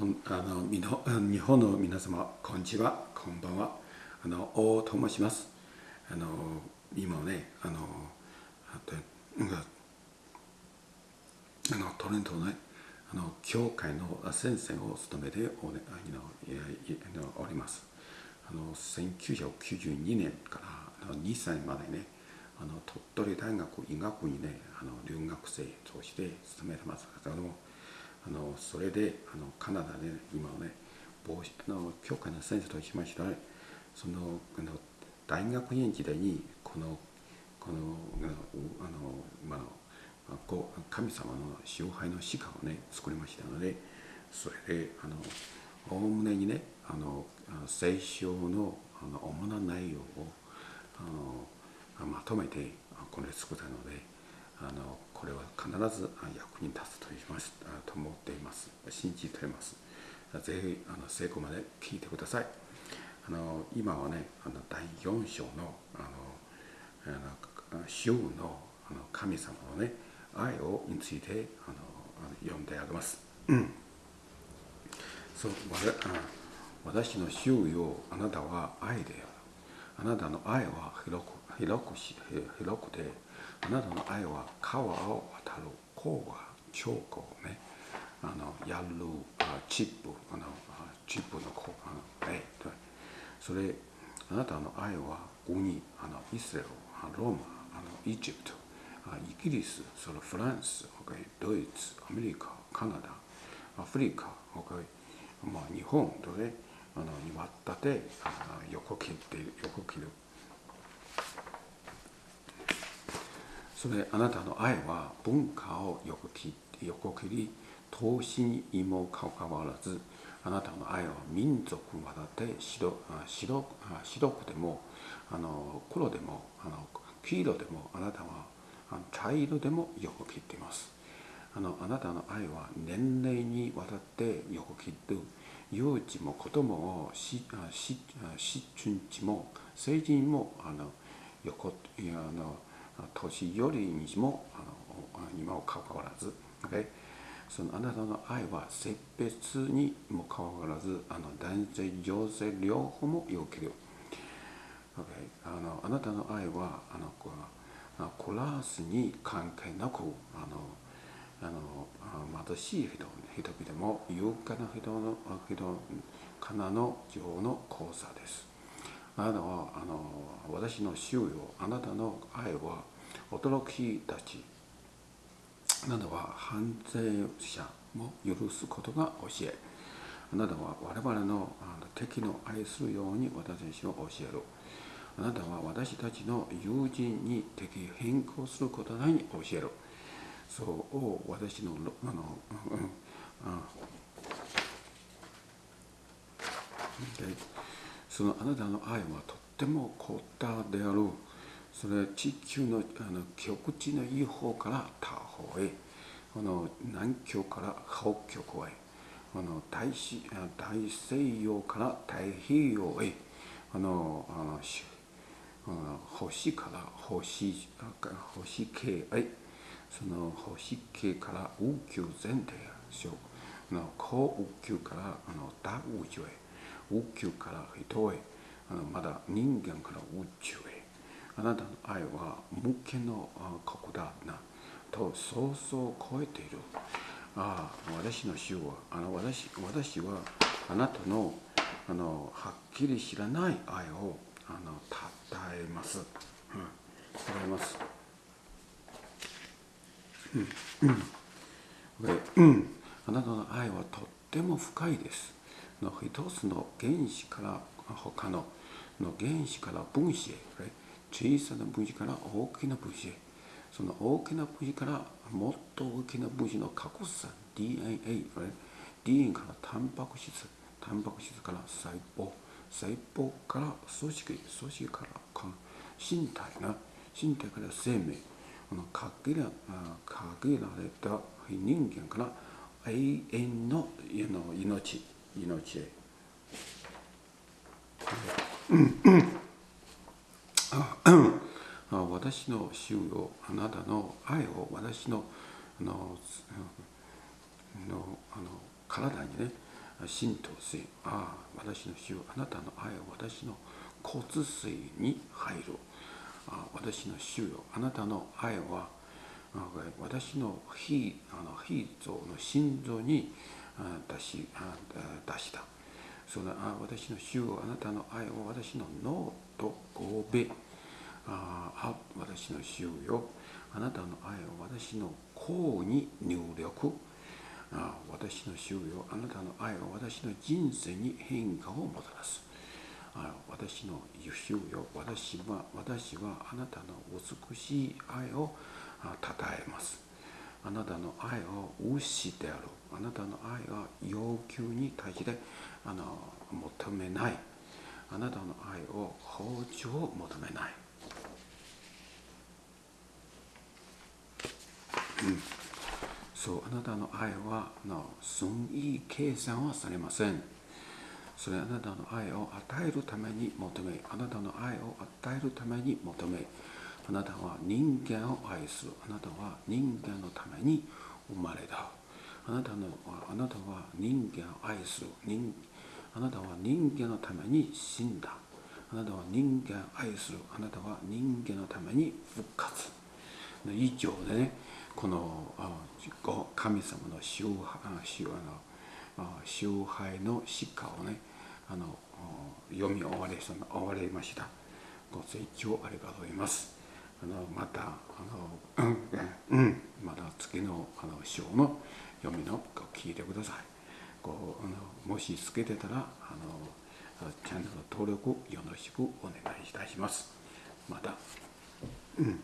あのみの日本の皆様こんにちはこんばんは。あの王と申します。あの今ねあのあとあのトレントのねあの教会の先生を務めてお,、ね、あのおります。あの1992年からあの2歳までねあの鳥取大学医学にねあの留学生として勤めてますけどもあのそれであのカナダで、今ね帽子あの教会の先生としましては、ね、そのあの大学院時代にこのこのあのまあ神様の支配の鹿をね作りましたのでそれであのおおむねにねあの聖書のあの主な内容をあのまとめてこれ作ったのであのこれは必ず役に立つと言いますと思っています。信じています。ぜひあの成功まで聞いてください。あの今はねあの第4章のあのあの主のあの神様のね愛をについてあの読んであげます、うん、そう私の主よあなたは愛である。あなたの愛は広く広くし広くてあなたの愛は川を渡る甲は彫刻ね。あのやるチップあのチップの子あのえそれあなたの愛は海あのイスラエルローマあのイジプトイギリスそのフランスドイツアメリカカナダアフリカまあ、日本とねあのにわったて横切って横切る。それあなたの愛は文化を横切横切り投資にもかかわらずあなたの愛は民族にわたって白白白くてもあの黒でもあの黄色でもあなたは茶色でも横切っています。あのあなたの愛は年齢にわたって横切る。幼児も子供をししし春地も成人もあの横いやあの年寄りにもあのにもかかわらず、okay? そのあなたの愛は性別にもかかわらずあの男性女性両方もよける、okay? あのあなたの愛はあのクラスに関係なくあのあの貧しい人人々も勇敢な人の人かなの情の交差です。あなたはあの私の主よあなたの愛は驚きたち。なたは犯罪者も許すことが教え。あなたは我々の敵の愛するように私たちを教える。あなたは私たちの友人に敵変更することないに教える。そう私のあの、うん、あそのあなたの愛はとっても凝ったであるそれは地球のあの極地のいい方から他方へ。この南極から北極へ。この大大西洋から太平洋へ。あのあの星から星星系へ。その星系から宇宙全体へ。の高宇宙からあの大宇宙へ。宇宙から人へ。あのまだ人間から宇宙へ。あなたの愛は無限の国だなと想像を超えている。ああ、私の主は、あの私私はあなたのあのはっきり知らない愛をあのたたえます。うん、たたえます。うん、うん、あなたの愛はとっても深いです。の一つの原子から他のの原子から分子へ小さな分子から大きな分子へ。その大きな分子からもっと大きな分子の格差 DNA、DNA からタンパク質。タンパク質から細胞。細胞から組織。組織から身体な。身体から生命。この限ら限られた。人間から。永遠の命。命へ。私の主よあなたの愛を私のあののあの体にね浸透水ああ私の主よあなたの愛は私の骨髄に入る。あ私の主よあなたの愛は私の非あの非臓の心臓に出し出した。そのあ私の主よあなたの愛を私の脳と神戸ああ私の主よ。あなたの愛を私の甲に入力。あ私の主よ。あなたの愛は私の人生に変化をもたらす。あ私の主よ。私は私はあなたの美しい愛をたたえます。あなたの愛を無視である。あなたの愛が要求に対してあの求めない。あなたの愛を包丁を求めない、うん、そう。あなたの愛はの損意計算はされません。それあなたの愛を与えるために求めあなたの愛を与えるために求め。あなたは人間を愛する。あなたは人間のために生まれた。あなたのあなたは人間を愛する。人あなたは人間のために死んだ。あなたは人間を愛する。あなたは人間のために復活。以上でね。この神様の支配の疾患をねあの読み終わり終わりました。ご清聴ありがとうございます。あのまたあの、うん、また次のあの章の読みの聞いてください。こうあのもしつけてたらあのチャンネル登録よろしくお願いいたします。また、うん。